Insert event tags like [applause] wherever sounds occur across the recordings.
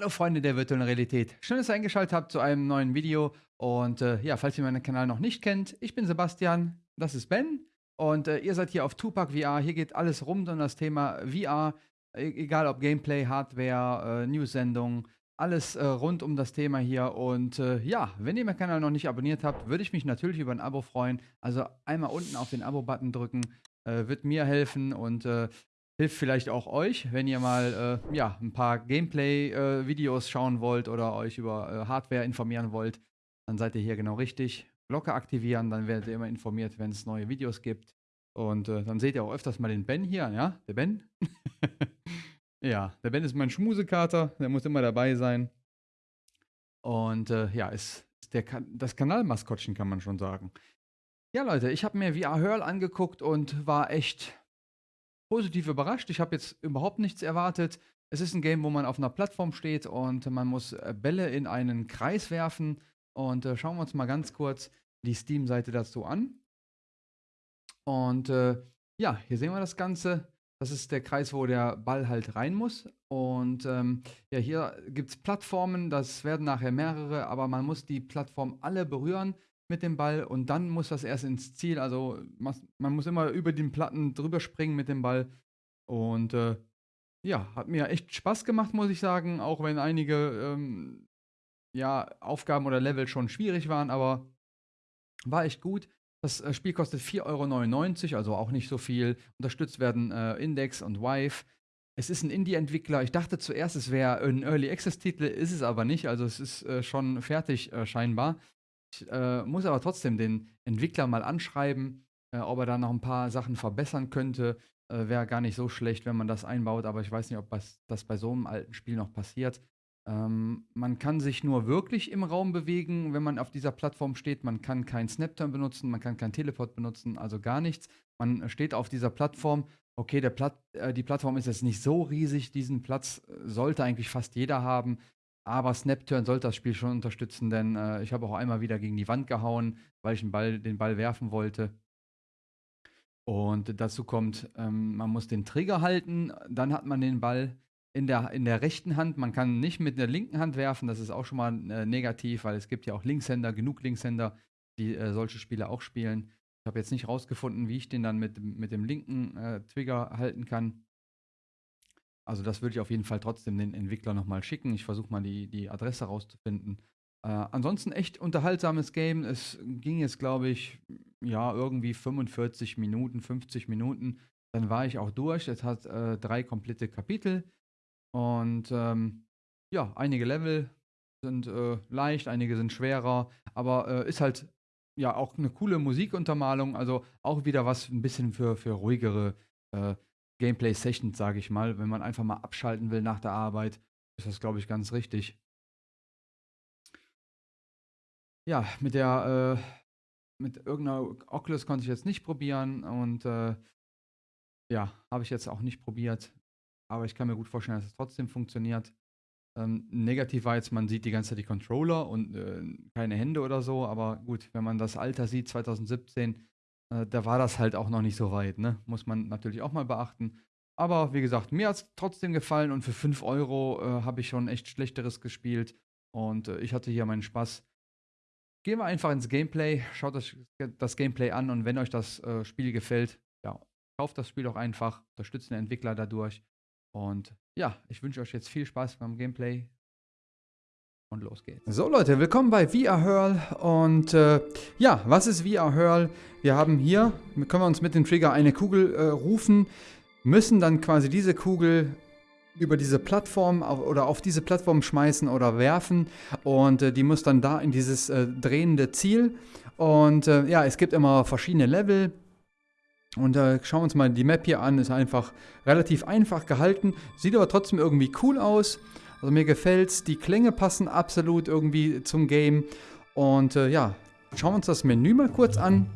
Hallo Freunde der virtuellen Realität. Schön, dass ihr eingeschaltet habt zu einem neuen Video. Und äh, ja, falls ihr meinen Kanal noch nicht kennt, ich bin Sebastian, das ist Ben. Und äh, ihr seid hier auf Tupac VR. Hier geht alles rund um das Thema VR. E egal ob Gameplay, Hardware, äh, News-Sendungen, alles äh, rund um das Thema hier. Und äh, ja, wenn ihr meinen Kanal noch nicht abonniert habt, würde ich mich natürlich über ein Abo freuen. Also einmal unten auf den Abo-Button drücken. Äh, wird mir helfen und äh, hilft vielleicht auch euch, wenn ihr mal äh, ja, ein paar Gameplay-Videos äh, schauen wollt oder euch über äh, Hardware informieren wollt, dann seid ihr hier genau richtig. Glocke aktivieren, dann werdet ihr immer informiert, wenn es neue Videos gibt. Und äh, dann seht ihr auch öfters mal den Ben hier, ja, der Ben. [laughs] ja, der Ben ist mein Schmusekater, der muss immer dabei sein. Und äh, ja, ist, ist der, das Kanalmaskottchen, kann man schon sagen. Ja, Leute, ich habe mir VR Hurl angeguckt und war echt positiv überrascht. Ich habe jetzt überhaupt nichts erwartet. Es ist ein Game, wo man auf einer Plattform steht und man muss äh, Bälle in einen Kreis werfen. Und äh, schauen wir uns mal ganz kurz die Steam-Seite dazu an. Und äh, ja, hier sehen wir das Ganze. Das ist der Kreis, wo der Ball halt rein muss. Und ähm, ja, hier gibt es Plattformen, das werden nachher mehrere, aber man muss die Plattform alle berühren mit dem Ball und dann muss das erst ins Ziel. Also man muss immer über den Platten drüber springen mit dem Ball. Und äh, ja, hat mir echt Spaß gemacht, muss ich sagen, auch wenn einige ähm, ja, Aufgaben oder Level schon schwierig waren, aber war echt gut. Das äh, Spiel kostet 4,99 Euro, also auch nicht so viel. Unterstützt werden äh, Index und Vive. Es ist ein Indie-Entwickler. Ich dachte zuerst, es wäre ein Early Access-Titel, ist es aber nicht. Also es ist äh, schon fertig äh, scheinbar. Ich äh, muss aber trotzdem den Entwickler mal anschreiben, äh, ob er da noch ein paar Sachen verbessern könnte. Äh, Wäre gar nicht so schlecht, wenn man das einbaut, aber ich weiß nicht, ob das, das bei so einem alten Spiel noch passiert. Ähm, man kann sich nur wirklich im Raum bewegen, wenn man auf dieser Plattform steht. Man kann keinen Snapturn benutzen, man kann keinen Teleport benutzen, also gar nichts. Man steht auf dieser Plattform. Okay, der Platt, äh, die Plattform ist jetzt nicht so riesig, diesen Platz äh, sollte eigentlich fast jeder haben. Aber Snapturn sollte das Spiel schon unterstützen, denn äh, ich habe auch einmal wieder gegen die Wand gehauen, weil ich den Ball, den Ball werfen wollte. Und dazu kommt, ähm, man muss den Trigger halten, dann hat man den Ball in der, in der rechten Hand. Man kann nicht mit der linken Hand werfen, das ist auch schon mal äh, negativ, weil es gibt ja auch Linkshänder, genug Linkshänder, die äh, solche Spiele auch spielen. Ich habe jetzt nicht rausgefunden, wie ich den dann mit, mit dem linken äh, Trigger halten kann. Also das würde ich auf jeden Fall trotzdem den Entwickler nochmal schicken. Ich versuche mal die, die Adresse rauszufinden. Äh, ansonsten echt unterhaltsames Game. Es ging jetzt, glaube ich, ja, irgendwie 45 Minuten, 50 Minuten. Dann war ich auch durch. Es hat äh, drei komplette Kapitel. Und ähm, ja, einige Level sind äh, leicht, einige sind schwerer. Aber äh, ist halt ja auch eine coole Musikuntermalung. Also auch wieder was ein bisschen für, für ruhigere äh, Gameplay-Sessions, sage ich mal. Wenn man einfach mal abschalten will nach der Arbeit, ist das, glaube ich, ganz richtig. Ja, mit der, äh, mit irgendeiner Oculus konnte ich jetzt nicht probieren und äh, ja, habe ich jetzt auch nicht probiert. Aber ich kann mir gut vorstellen, dass es trotzdem funktioniert. Ähm, negativ war jetzt, man sieht die ganze Zeit die Controller und äh, keine Hände oder so. Aber gut, wenn man das Alter sieht, 2017, äh, da war das halt auch noch nicht so weit, ne? Muss man natürlich auch mal beachten. Aber wie gesagt, mir hat es trotzdem gefallen und für 5 Euro äh, habe ich schon echt Schlechteres gespielt. Und äh, ich hatte hier meinen Spaß. Gehen wir einfach ins Gameplay, schaut euch das Gameplay an und wenn euch das äh, Spiel gefällt, ja, kauft das Spiel auch einfach, unterstützt den Entwickler dadurch. Und ja, ich wünsche euch jetzt viel Spaß beim Gameplay. Und los geht's. So Leute, willkommen bei VR Hurl und äh, ja, was ist VR Hurl? Wir haben hier, können wir uns mit dem Trigger eine Kugel äh, rufen, müssen dann quasi diese Kugel über diese Plattform auf, oder auf diese Plattform schmeißen oder werfen und äh, die muss dann da in dieses äh, drehende Ziel und äh, ja, es gibt immer verschiedene Level und äh, schauen wir uns mal die Map hier an, ist einfach relativ einfach gehalten, sieht aber trotzdem irgendwie cool aus. Also mir gefällt's, die Klänge passen absolut irgendwie zum Game. Und äh, ja, schauen wir uns das Menü mal kurz an.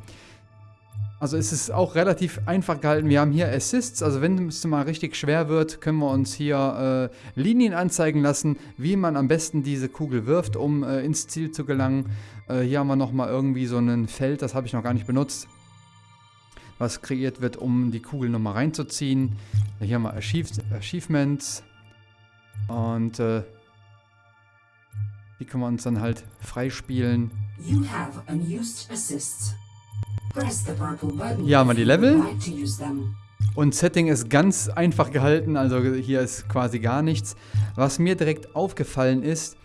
Also es ist auch relativ einfach gehalten. Wir haben hier Assists, also wenn es mal richtig schwer wird, können wir uns hier äh, Linien anzeigen lassen, wie man am besten diese Kugel wirft, um äh, ins Ziel zu gelangen. Äh, hier haben wir nochmal irgendwie so ein Feld, das habe ich noch gar nicht benutzt, was kreiert wird, um die Kugel nochmal reinzuziehen. Hier haben wir Achievements. Und äh, die können wir uns dann halt freispielen. Hier haben wir die Level. Und Setting ist ganz einfach gehalten, also hier ist quasi gar nichts. Was mir direkt aufgefallen ist,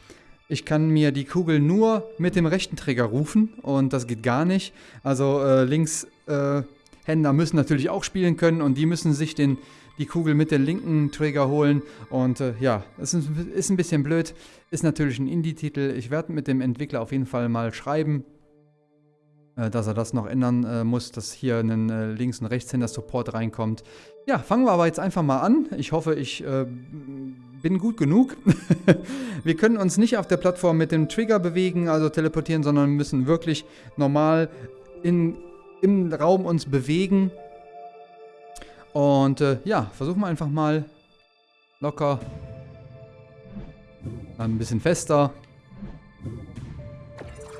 ich kann mir die Kugel nur mit dem rechten Trigger rufen und das geht gar nicht. Also äh, Linkshänder äh, müssen natürlich auch spielen können und die müssen sich den, die Kugel mit dem linken Trigger holen. Und äh, ja, es ist, ist ein bisschen blöd, ist natürlich ein Indie-Titel. Ich werde mit dem Entwickler auf jeden Fall mal schreiben, äh, dass er das noch ändern äh, muss, dass hier ein äh, Links- und Rechtshänder-Support reinkommt. Ja, fangen wir aber jetzt einfach mal an. Ich hoffe, ich äh, bin gut genug. [laughs] wir können uns nicht auf der Plattform mit dem Trigger bewegen, also teleportieren, sondern müssen wirklich normal in, im Raum uns bewegen. Und äh, ja, versuchen wir einfach mal locker. Dann ein bisschen fester.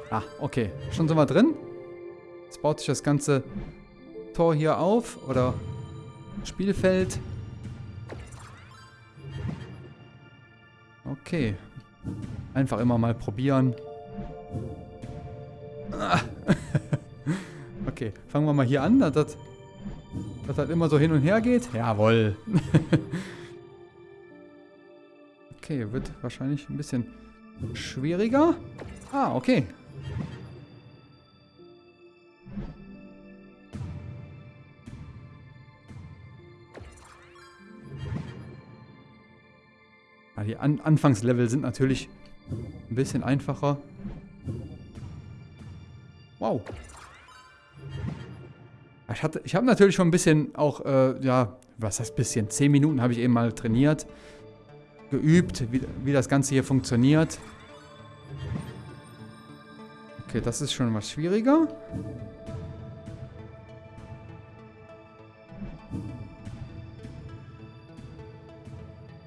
Ah, okay. Schon sind wir drin. Jetzt baut sich das ganze Tor hier auf. Oder Spielfeld. Okay. Einfach immer mal probieren. Ah. [laughs] okay, fangen wir mal hier an, das, dass das immer so hin und her geht. Jawohl. [laughs] okay, wird wahrscheinlich ein bisschen schwieriger. Ah, okay. Ja, die An Anfangslevel sind natürlich ein bisschen einfacher. Wow. Ich, ich habe natürlich schon ein bisschen auch, äh, ja, was heißt bisschen? 10 Minuten habe ich eben mal trainiert. Geübt, wie, wie das Ganze hier funktioniert. Okay, das ist schon was schwieriger.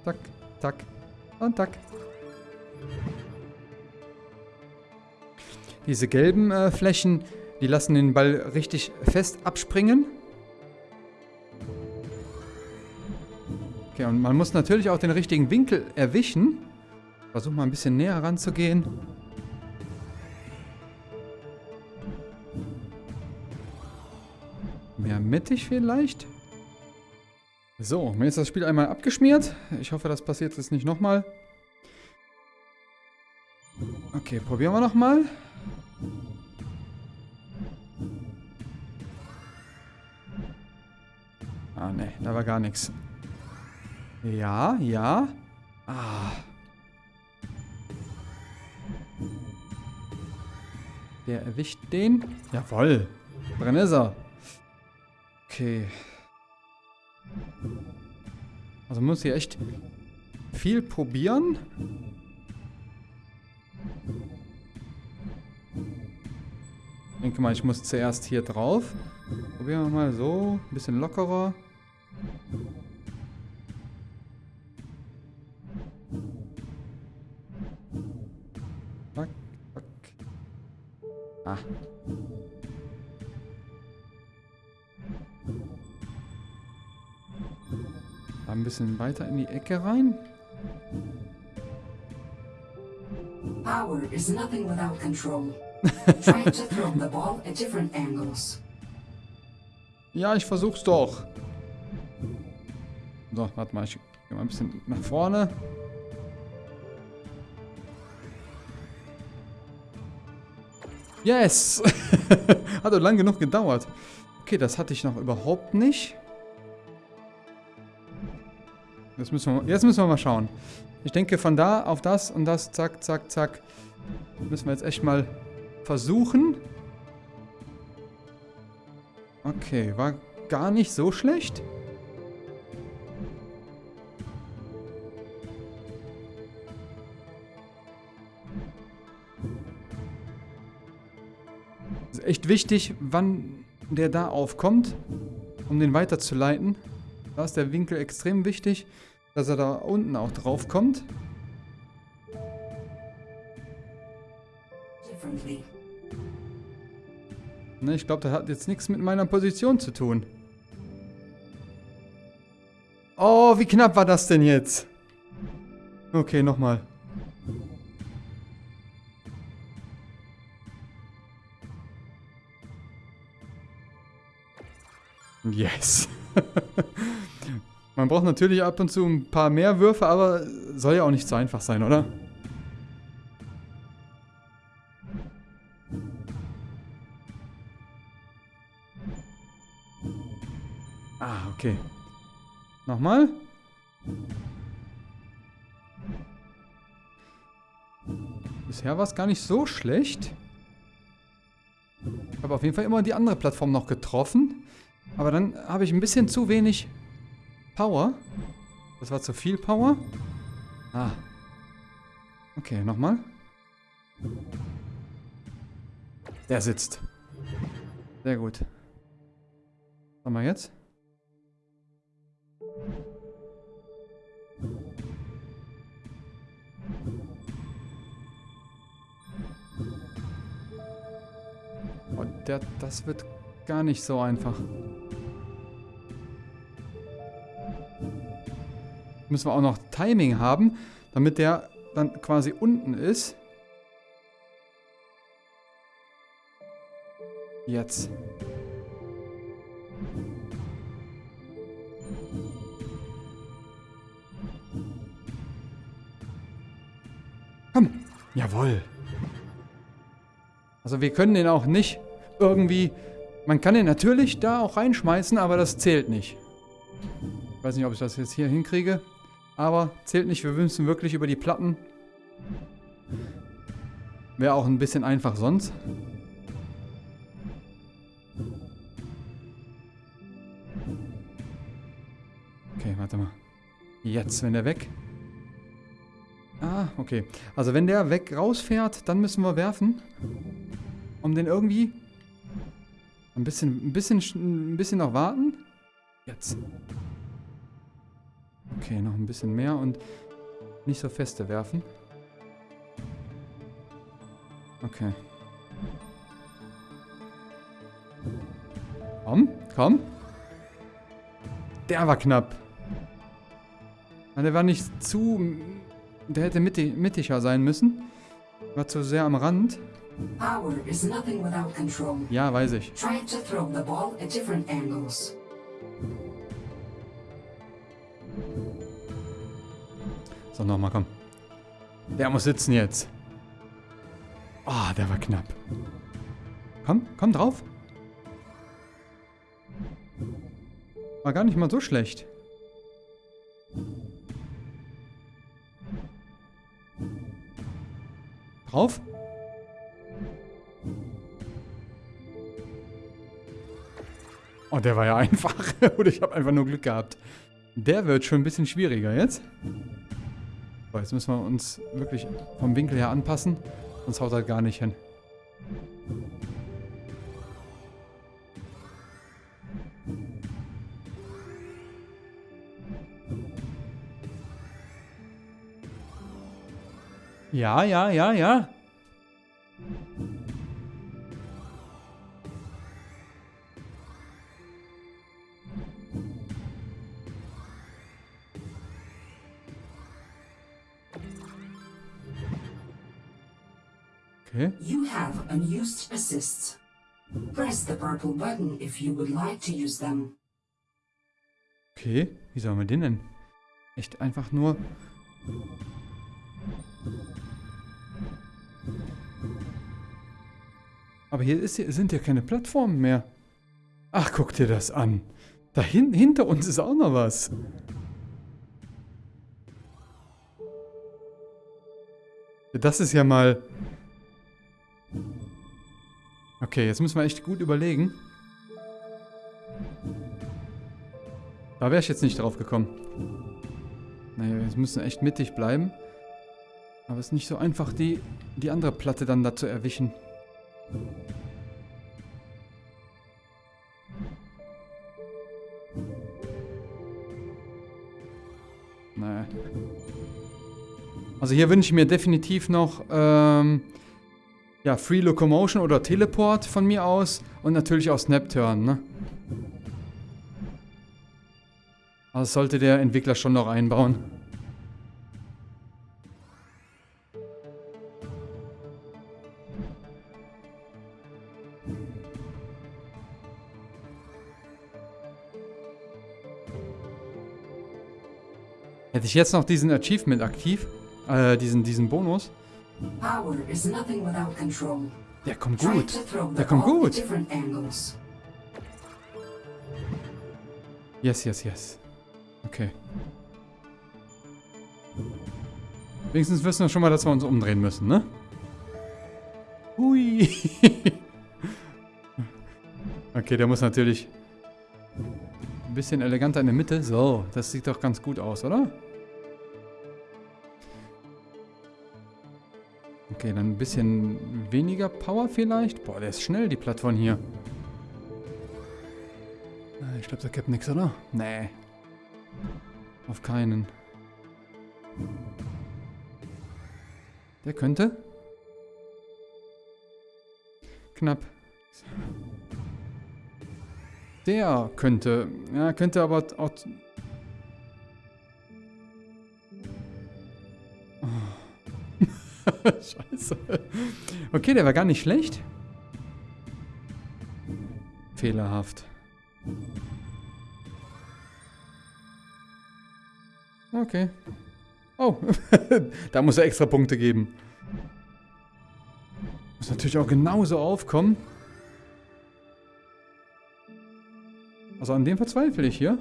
Tack, tack und tack. Diese gelben äh, Flächen, die lassen den Ball richtig fest abspringen. Okay, und man muss natürlich auch den richtigen Winkel erwischen. Versuch mal ein bisschen näher ranzugehen. Mehr mittig vielleicht? So, mir ist das Spiel einmal abgeschmiert. Ich hoffe, das passiert jetzt nicht nochmal. Okay, probieren wir nochmal. Ah, ne, da war gar nichts. Ja, ja. Ah. Der erwischt den. Jawoll. Drin ist er. Okay. Also muss hier echt viel probieren. Ich denke mal, ich muss zuerst hier drauf. Probieren wir mal so. Ein bisschen lockerer. Zack, zack. Ah. Da ein bisschen weiter in die Ecke rein. Power is nothing without control. [laughs] Try to throw the ball at different angles. Ja, ich versuch's doch. So, warte mal, ich gehe mal ein bisschen nach vorne. Yes! [laughs] Hat doch lang genug gedauert. Okay, das hatte ich noch überhaupt nicht. Jetzt müssen, wir, jetzt müssen wir mal schauen. Ich denke, von da auf das und das, zack, zack, zack, müssen wir jetzt echt mal versuchen. Okay, war gar nicht so schlecht. Ist echt wichtig, wann der da aufkommt, um den weiterzuleiten. Da ist der Winkel extrem wichtig, dass er da unten auch drauf kommt. Differently. Ne, ich glaube, das hat jetzt nichts mit meiner Position zu tun. Oh, wie knapp war das denn jetzt? Okay, nochmal. Yes. [laughs] Man braucht natürlich ab und zu ein paar mehr Würfe, aber soll ja auch nicht so einfach sein, oder? Okay. Nochmal. Bisher war es gar nicht so schlecht. Ich habe auf jeden Fall immer die andere Plattform noch getroffen. Aber dann habe ich ein bisschen zu wenig Power. Das war zu viel Power. Ah. Okay, nochmal. Der sitzt. Sehr gut. Was haben wir jetzt? Der, das wird gar nicht so einfach. Müssen wir auch noch Timing haben, damit der dann quasi unten ist. Jetzt. Komm. Jawohl. Also wir können den auch nicht irgendwie... Man kann den natürlich da auch reinschmeißen, aber das zählt nicht. Ich weiß nicht, ob ich das jetzt hier hinkriege. Aber zählt nicht, wir müssen wirklich über die Platten. Wäre auch ein bisschen einfach sonst. Okay, warte mal. Jetzt, wenn der weg. Ah, okay. Also wenn der weg rausfährt, dann müssen wir werfen. Um den irgendwie... Ein bisschen, ein bisschen, ein bisschen noch warten. Jetzt. Okay, noch ein bisschen mehr und nicht so feste werfen. Okay. Komm, komm. Der war knapp. Der war nicht zu... Der hätte mittig, mittiger sein müssen. War zu sehr am Rand. Power is nothing without control. Ja, weiß ich. Try to throw the ball at different angles. So, nochmal, komm. Der muss sitzen jetzt. Oh, der war knapp. Komm, komm drauf. War gar nicht mal so schlecht. Drauf. Oh, der war ja [laughs] einfach. Oder ich habe einfach nur Glück gehabt. Der wird schon ein bisschen schwieriger jetzt. So, jetzt müssen wir uns wirklich vom Winkel her anpassen. Sonst haut er gar nicht hin. Ja, ja, ja, ja. Unused assists. Press the purple button if you would like to use them. Okay, wie sollen wir den denn? Echt einfach nur... Aber hier, ist, sind ja keine Plattformen mehr. Ach, guck dir das an. Da hin, hinter uns ist auch noch was. Das ist ja mal... Okay, jetzt müssen wir echt gut überlegen. Da wäre ich jetzt nicht drauf gekommen. Naja, wir müssen echt mittig bleiben. Aber es ist nicht so einfach, die, die andere Platte dann da zu erwischen. Naja. Also hier wünsche ich mir definitiv noch ähm, ja, Free Locomotion oder Teleport von mir aus und natürlich auch Snapturn, ne? Das sollte der Entwickler schon noch einbauen. Hätte ich jetzt noch diesen Achievement aktiv, äh, diesen, diesen Bonus, Power is nothing without control. Der kommt gut. Der kommt gut. Yes, yes, yes. Okay. Wenigstens wissen wir schon mal, dass wir uns umdrehen müssen, ne? Hui. [laughs] okay, der muss natürlich ein bisschen eleganter in der Mitte. So, das sieht doch ganz gut aus, oder? Okay, dann ein bisschen weniger Power vielleicht. Boah, der ist schnell, die Plattform hier. Ah, Ich glaube, da gibt nichts, oder? Nee. Auf keinen. Der könnte. Knapp. Der könnte. Ja, könnte aber auch. [laughs] Scheiße. Okay, der war gar nicht schlecht. Fehlerhaft. Okay. Oh, [laughs] da muss er extra Punkte geben. Muss natürlich auch genauso aufkommen. Also an dem verzweifle ich hier.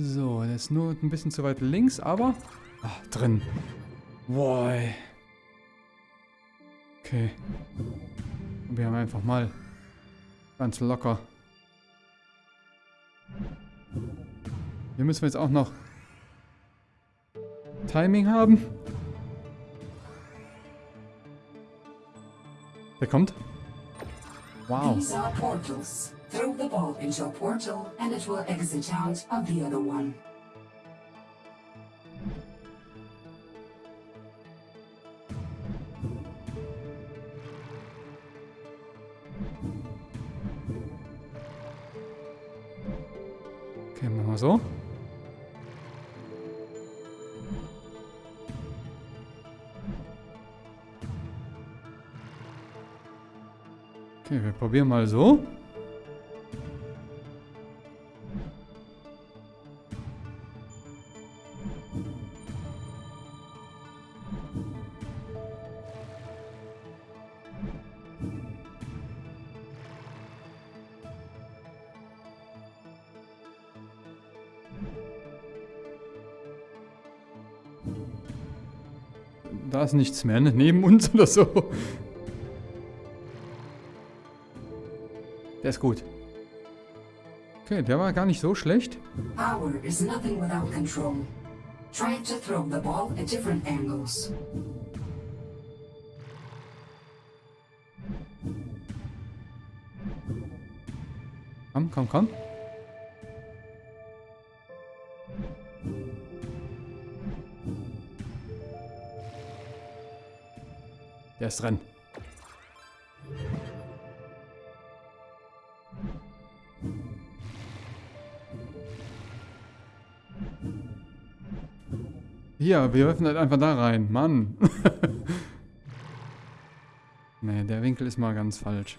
So, der ist nur ein bisschen zu weit links, aber... Ah, drin. Boy. Okay. Wir haben einfach mal ganz locker. Hier müssen wir jetzt auch noch Timing haben. Der kommt. Wow. Throw the ball into a portal and it will exit out of the other one. Okay, machen wir so. Okay, wir probieren mal so. Da ist nichts mehr, ne? Neben uns oder so. Der ist gut. Okay, der war gar nicht so schlecht. Power is nothing without control. Try to throw the ball at different angles. Komm, komm, komm. Ist drin. Hier, wir werfen halt einfach da rein. Mann. [laughs] nee, der Winkel ist mal ganz falsch.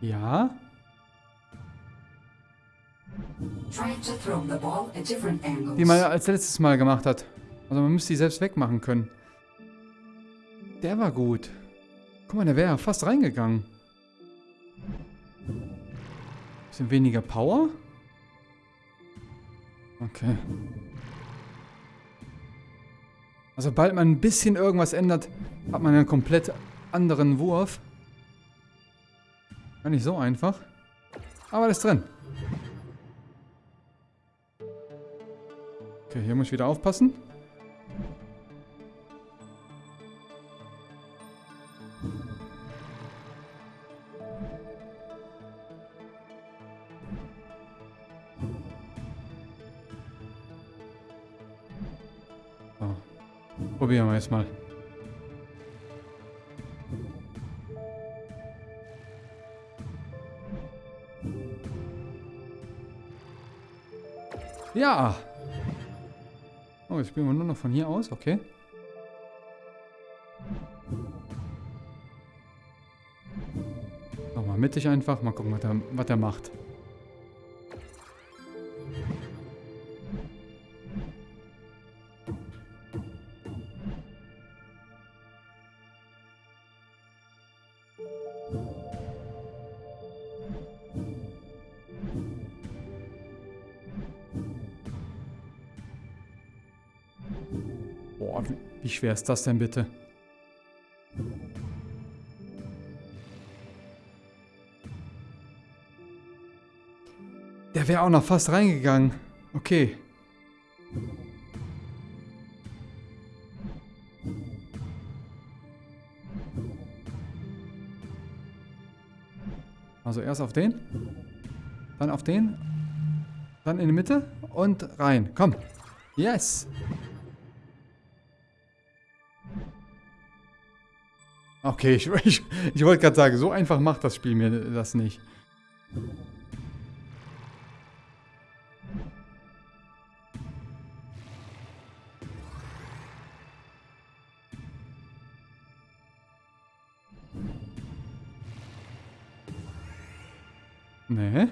Ja? Die man als letztes Mal gemacht hat. Also man müsste die selbst wegmachen können. Der war gut. Guck mal, der wäre fast reingegangen. Bisschen weniger Power? Okay. Also sobald man ein bisschen irgendwas ändert, hat man einen komplett anderen Wurf. Gar nicht so einfach. Aber das ist drin. Okay, hier muss ich wieder aufpassen. Jetzt mal. Ja! Oh, jetzt spielen wir nur noch von hier aus, okay. mittig einfach. Mal gucken, was er, was er macht. Wie, schwer ist das denn bitte? Der wäre auch noch fast reingegangen. Okay. Also erst auf den, dann auf den, dann in die Mitte und rein. Komm. Yes. Okay, [laughs] ich, ich, ich wollte gerade sagen, so einfach macht das Spiel mir das nicht. Nee.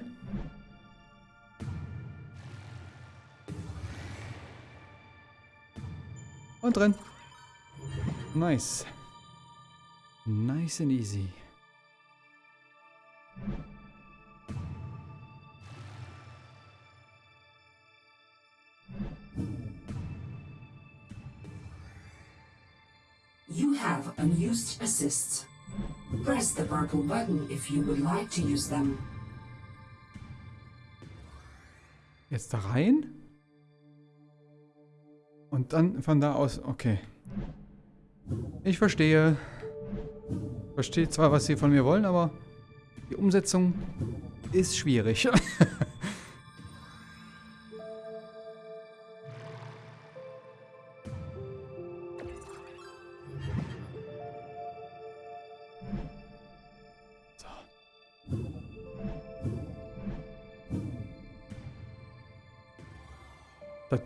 Und drin. Nice. Nice and easy. You have unused assists. Press the purple button if you would like to use them. Jetzt da rein. Und dann von da aus, okay. Ich verstehe. Verstehe zwar, was sie von mir wollen, aber die Umsetzung ist schwierig. [laughs]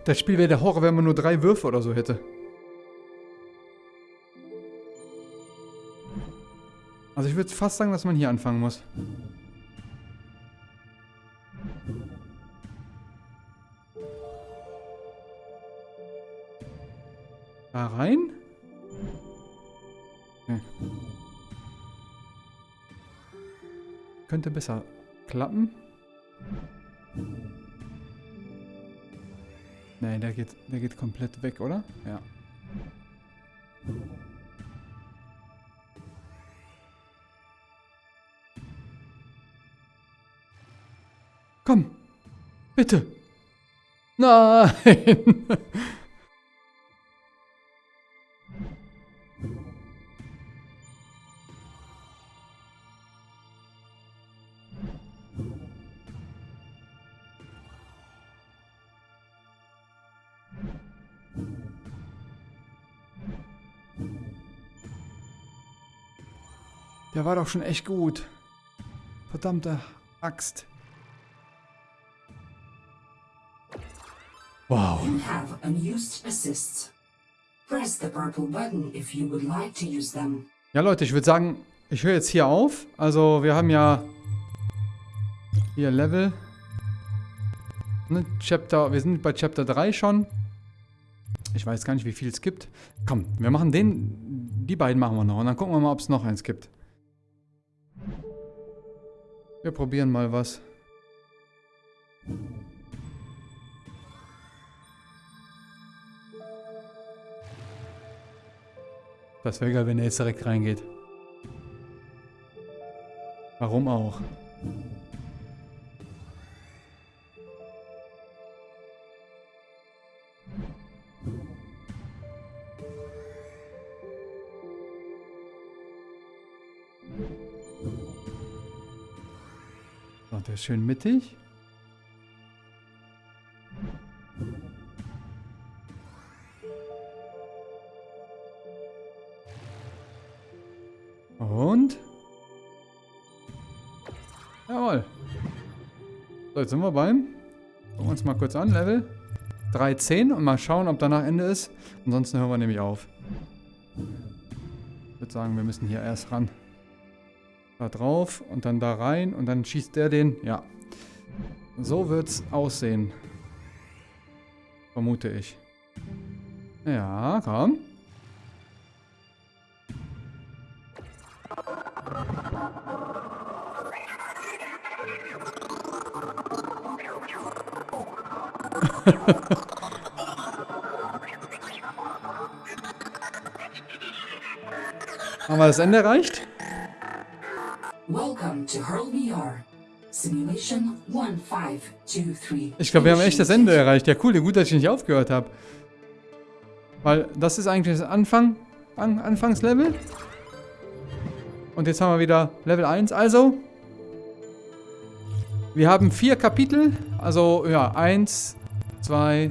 das Spiel wäre der Horror, wenn man nur drei Würfe oder so hätte. Also ich würde fast sagen, dass man hier anfangen muss. Da rein? Okay. Könnte besser klappen. Nee, der geht, der geht komplett weg, oder? Ja. Komm. Bitte. Nein. Der war doch schon echt gut. Verdammte Axt. Have unused assists. Press the purple button if you would like to use them. Ja, Leute, ich würde sagen, ich höre jetzt hier auf. Also, wir haben ja hier Level. Ne, Chapter, wir sind bei Chapter 3 schon. Ich weiß gar nicht, wie viel es gibt. Komm, wir machen den, die beiden machen wir noch. Und dann gucken wir mal, ob es noch eins gibt. Wir probieren mal was. Das wäre geil, wenn er jetzt direkt reingeht. Warum auch? So, der ist schön mittig. Und? Jawohl. So, jetzt sind wir beim. Gucken wir uns mal kurz an. Level 13 und mal schauen, ob danach Ende ist. Ansonsten hören wir nämlich auf. Ich würde sagen, wir müssen hier erst ran. Da drauf und dann da rein und dann schießt der den. Ja. So wird's aussehen. Vermute ich. Ja, komm. [laughs] Haben wir das Ende erreicht? Welcome to Hurl VR. Simulation 1523. Ich glaube, wir haben echt das Ende erreicht. Ja, cool. Gut, dass ich nicht aufgehört habe. Weil das ist eigentlich das Anfang, An Anfangslevel. Und jetzt haben wir wieder Level 1. Also, wir haben vier Kapitel. Also, ja, eins, zwei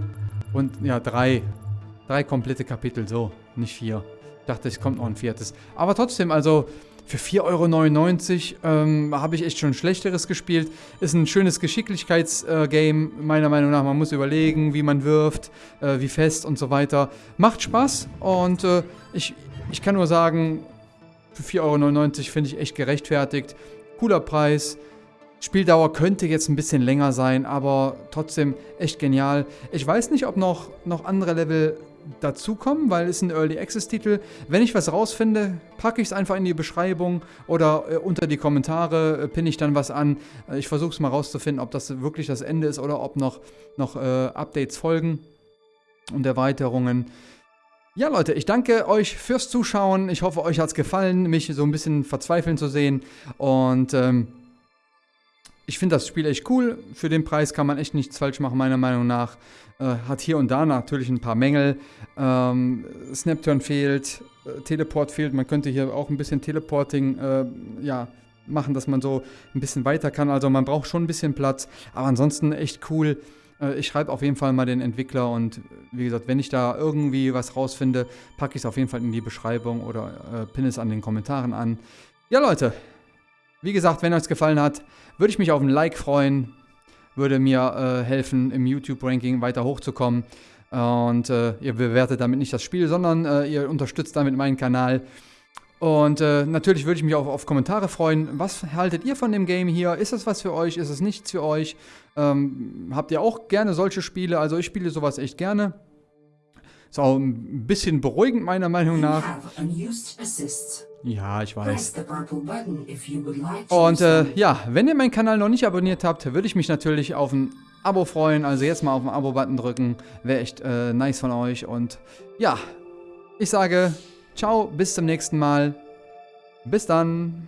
und ja, drei. Drei komplette Kapitel, so, nicht vier. Ich dachte, es kommt noch ein viertes. Aber trotzdem, also für 4,99 Euro ähm, habe ich echt schon Schlechteres gespielt. Ist ein schönes Geschicklichkeitsgame, äh, meiner Meinung nach. Man muss überlegen, wie man wirft, äh, wie fest und so weiter. Macht Spaß und äh, ich, ich kann nur sagen, für 4,99 Euro finde ich echt gerechtfertigt. Cooler Preis. Spieldauer könnte jetzt ein bisschen länger sein, aber trotzdem echt genial. Ich weiß nicht, ob noch, noch andere Level dazukommen, weil es ein Early Access Titel. Wenn ich was rausfinde, packe ich es einfach in die Beschreibung oder äh, unter die Kommentare äh, pinne ich dann was an. Ich versuche es mal rauszufinden, ob das wirklich das Ende ist oder ob noch, noch äh, Updates folgen und Erweiterungen. Ja, Leute, ich danke euch fürs Zuschauen. Ich hoffe, euch hat es gefallen, mich so ein bisschen verzweifeln zu sehen. Und ähm, ich finde das Spiel echt cool. Für den Preis kann man echt nichts falsch machen, meiner Meinung nach. Äh, hat hier und da natürlich ein paar Mängel. Ähm, Snapturn fehlt, äh, Teleport fehlt. Man könnte hier auch ein bisschen Teleporting äh, ja, machen, dass man so ein bisschen weiter kann. Also man braucht schon ein bisschen Platz. Aber ansonsten echt cool. Äh, ich schreibe auf jeden Fall mal den Entwickler und wie gesagt, wenn ich da irgendwie was rausfinde, packe ich es auf jeden Fall in die Beschreibung oder äh, pinne es an den Kommentaren an. Ja, Leute, wie gesagt, wenn euch gefallen hat, würde ich mich auf ein Like freuen. Würde mir äh, helfen, im YouTube-Ranking weiter hochzukommen. Und äh, ihr bewertet damit nicht das Spiel, sondern äh, ihr unterstützt damit meinen Kanal. Und äh, natürlich würde ich mich auch auf Kommentare freuen. Was haltet ihr von dem Game hier? Ist es was für euch? Ist es nichts für euch? Ähm, habt ihr auch gerne solche Spiele? Also ich spiele sowas echt gerne. Ist auch ein bisschen beruhigend meiner Meinung nach. Ja, ich weiß. Und äh, ja, wenn ihr meinen Kanal noch nicht abonniert habt, würde ich mich natürlich auf ein Abo freuen. Also jetzt mal auf den Abo-Button drücken. Wäre echt äh, nice von euch. Und ja, ich sage ciao, bis zum nächsten Mal. Bis dann.